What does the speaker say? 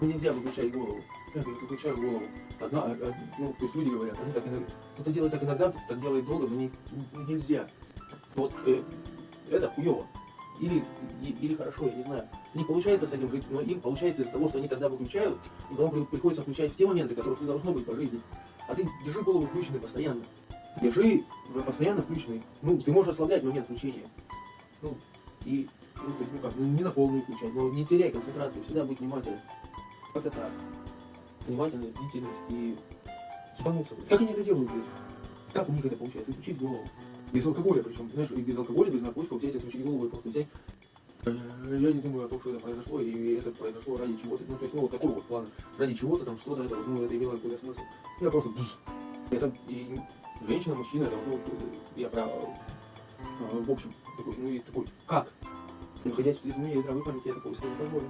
Нельзя выключать голову. Я выключаю голову. Одна, а, а, ну, то есть люди говорят, они так иногда, кто-то делает так иногда, кто-то так делает долго, но не, не- нельзя. Вот э, это хуево. Или, и- или хорошо, я не знаю. Не получается с этим жить, но им получается из-за того, что они тогда выключают, и потом при- приходится включать в те моменты, которых не должно быть по жизни. А ты держи голову включенной постоянно. Держи э, постоянно включенной. Ну, ты можешь ослаблять момент включения. Ну, и, ну, то есть, ну как, ну, не на полную включать, но не теряй концентрацию, всегда быть внимательным. Как-то так. Внимательность, бдительность и ебануться. Как они это делают, блядь? Как у них это получается? Включить голову. Без алкоголя причем, знаешь, и без алкоголя, без наркотиков взять, отключить голову и просто взять. Э, Я не думаю о том, что это произошло, и это произошло ради чего-то. Ну, то есть, ну, вот такого вот плана. Ради чего-то там, что-то, это, вот, ну, это имело какой-то смысл. Я просто... Это и женщина, мужчина, это, ну, я про... э, В общем, такой, ну, и такой, как? Находясь в трезвуне и здравой памяти, я такого себе не позволю.